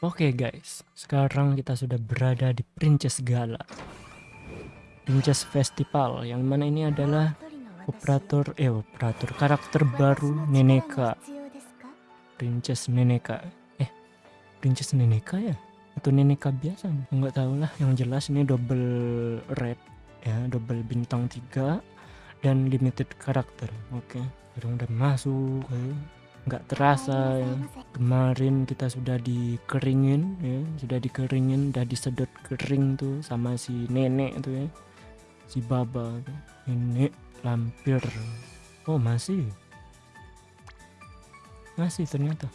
Oke guys, sekarang kita sudah berada di Princess Gala. Princess Festival yang mana ini adalah operator eh operator karakter baru Neneka. Princess Neneka. Eh, Princess Neneka ya? Atau Neneka biasa? Enggak tahu lah, yang jelas ini double red ya, double bintang 3 dan limited karakter. Oke, udah masuk. ya nggak terasa ya. kemarin kita sudah dikeringin ya. Sudah dikeringin udah disedot kering tuh sama si nenek tuh ya. Si baba ini lampir. Oh masih? Masih ternyata.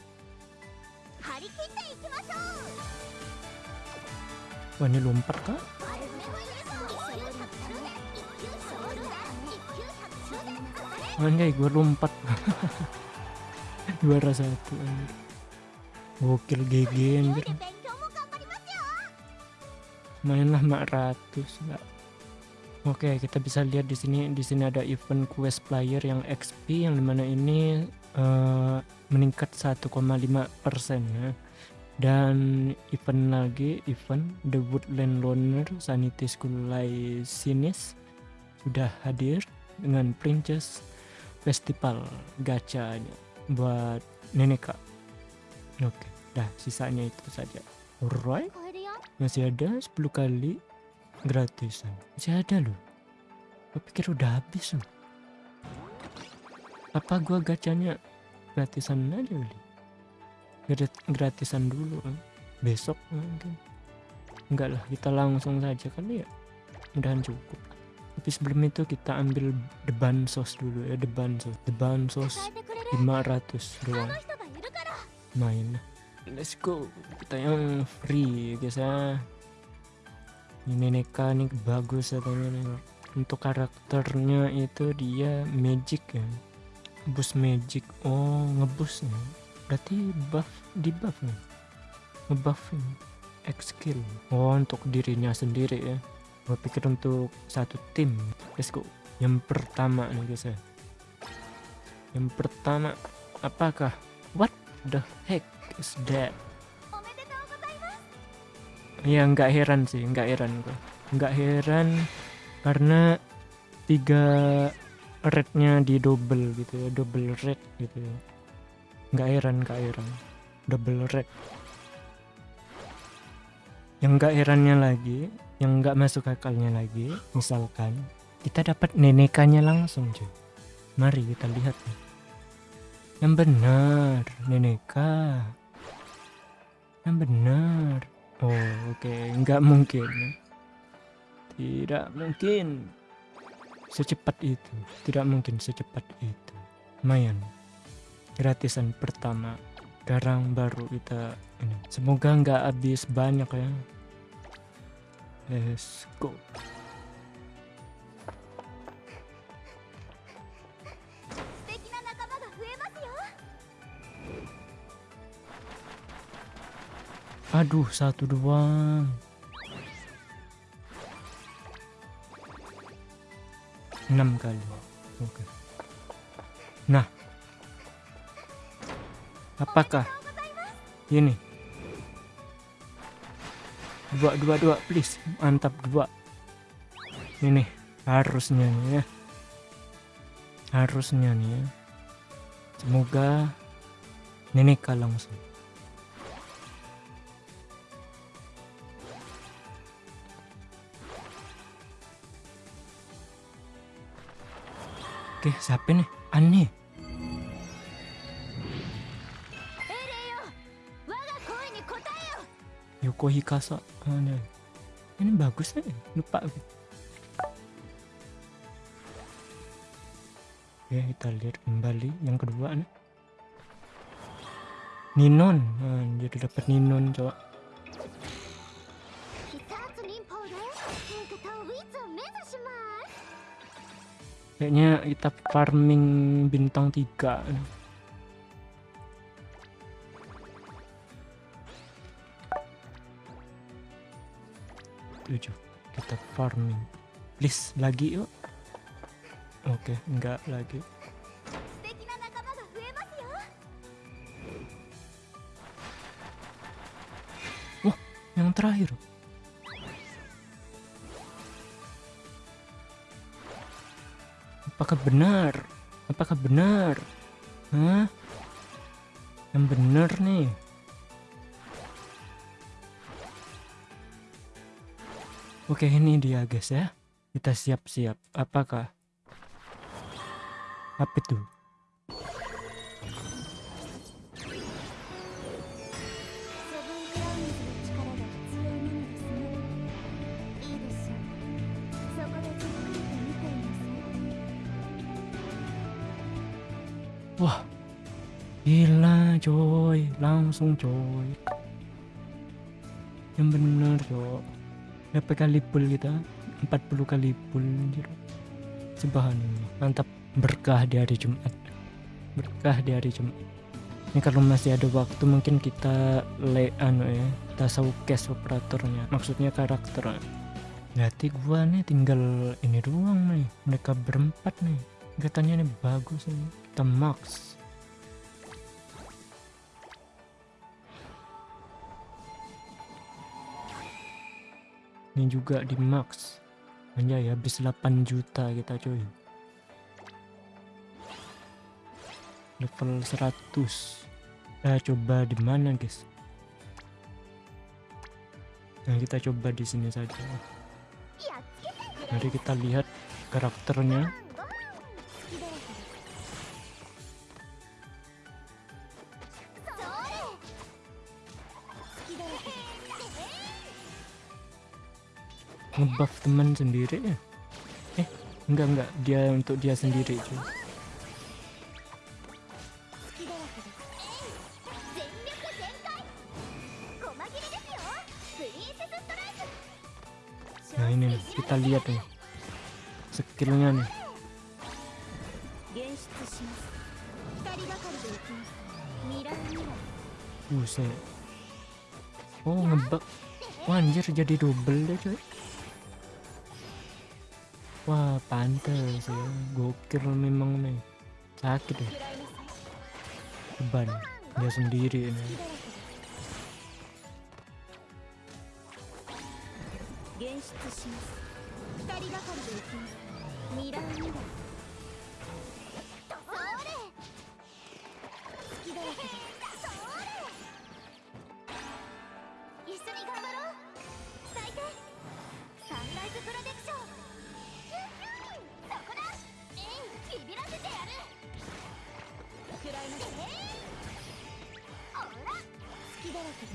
Wah ini lompat kah Anjay gue lompat juara satu anjir. Gokil GG anjir. Mainlah mak ratus enggak oke kita bisa lihat di sini di sini ada event quest player yang XP yang di mana ini uh, meningkat 1,5 persen ya. Dan event lagi event The Woodland Loner Sanity School Sinis sudah hadir dengan Princess Festival gachanya buat Neneka oke dah sisanya itu saja. Alright. Masih ada 10 kali gratisan. Masih ada loh. Gue pikir udah habis loh apa gua gacanya gratisan aja kali gratisan dulu kan besok mungkin. Enggak lah kita langsung saja kali ya. Mudahan cukup. Tapi sebelum itu kita ambil the bansos dulu ya the bansos the bansos 500 doang main. Let's go. Kita yang free guys ya ini Neka nih bagus katanya untuk karakternya itu dia magic ya. Boost magic. Oh ngebus nih berarti buff di buff nih. Ngebuffin X skill. Oh untuk dirinya sendiri ya. Gue pikir untuk satu tim. Let's go. Yang pertama nih guys ya yang pertama, apakah? What the heck is that? Ya nggak heran sih, nggak heran kok. Nggak heran karena tiga rednya di double gitu ya, double red gitu ya. Nggak heran, nggak heran. Double red. Yang nggak herannya lagi, yang nggak masuk akalnya lagi, misalkan kita dapat nenekannya langsung cuy. Mari kita lihat nih. Yang benar, Neneka. Yang benar. Oh, oke, okay. nggak mungkin. Tidak mungkin secepat itu. Tidak mungkin secepat itu. Lumayan. Gratisan pertama. Garang baru kita ini. Semoga nggak habis banyak ya. Let's go. Aduh, satu doang. Enam kali. Oke. Nah. Apakah ini? Dua, dua, dua, please. Mantap dua. Ini harusnya nih ya. Harusnya nih ya. Semoga Neneka langsung. Oke, siapa nih? Aneh. Yoko Hikasa. Aneh. Ini bagus nih, lupa. Oke, kita lihat kembali yang kedua nih. Ninon, jadi dapat Ninon, coba. Kayaknya kita farming bintang 3. Tujuh. Kita farming. Please, lagi yuk. Oke, okay, enggak lagi. Yang terakhir. Apakah benar? Apakah benar? Hah? yang benar nih. Oke ini dia guys ya. Kita siap-siap. Apakah? Apa itu Wah. Gila coy. Langsung coy. Yang bener coy. Berapa kali pull kita? 40 kali pull anjir. Subhanallah Mantap. Berkah di hari Jumat. Berkah di hari Jumat. Ini kalau masih ada waktu mungkin kita le anu ya kita showcase operatornya. Maksudnya karakter. Berarti gua nih tinggal ini doang nih. Mereka berempat nih. Katanya nih bagus nih kita max ini juga di max hanya ya habis 8 juta kita coy level 100 kita coba di mana guys? Nah kita coba di sini saja. Mari kita lihat karakternya ngebuff teman sendiri ya? Eh enggak enggak. Dia untuk dia sendiri cuy. Nah ini nih kita lihat nih. Skillnya nih. Buset. Oh ngebug. Wah anjir jadi double deh cuy Wah pantas ya. Gokil memang nih. Sakit deh Beban. Dia sendiri ini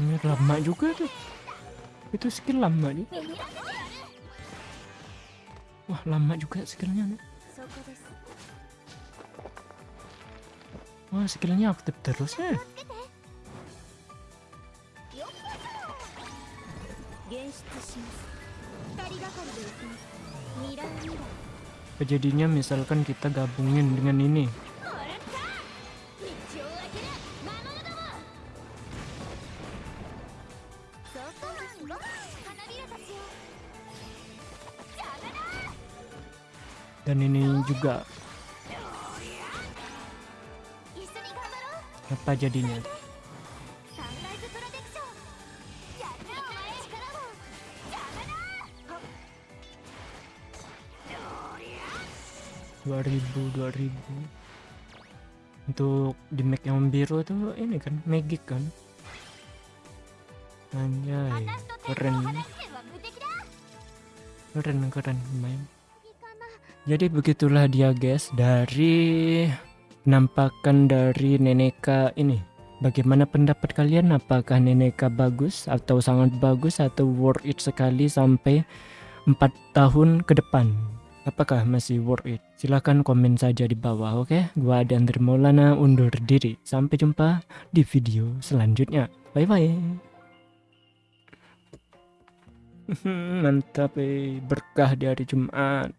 ini lama juga tuh. Itu skill lama nih. Wah lama juga skillnya nih. Wah skillnya aktif terus ya. Kejadiannya misalkan kita gabungin dengan ini dan ini juga apa jadinya. Dua ribu dua ribu. Untuk di make yang biru tuh ini kan magic kan anjay keren. Keren keren main jadi begitulah dia guys dari penampakan dari Neneka ini. Bagaimana pendapat kalian? Apakah Neneka bagus atau sangat bagus atau worth it sekali sampai 4 tahun ke depan? Apakah masih worth it? Silahkan komen saja di bawah oke? Okay? gua Andri Maulana undur diri. Sampai jumpa di video selanjutnya. Bye bye mantap eh berkah di hari Jumat